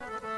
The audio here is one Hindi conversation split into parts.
you.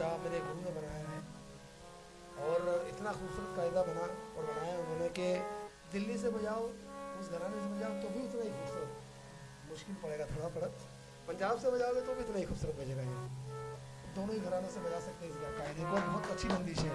कायदा मेरे गुरु ने बनाया है। और इतना खूबसूरत कायदा बना और बनाया उन्होंने कि दिल्ली से बजाओ, उस घराने से बजाओ तो भी उतना ही खूबसूरत। मुश्किल पड़ेगा थोड़ा पड़ा पंजाब से बजाओगे तो भी इतना ही खूबसूरत बजेगा ये। दोनों ही घरानों से बजा सकते हैं इस कायदे को। बहुत अच्छी बंदिश है।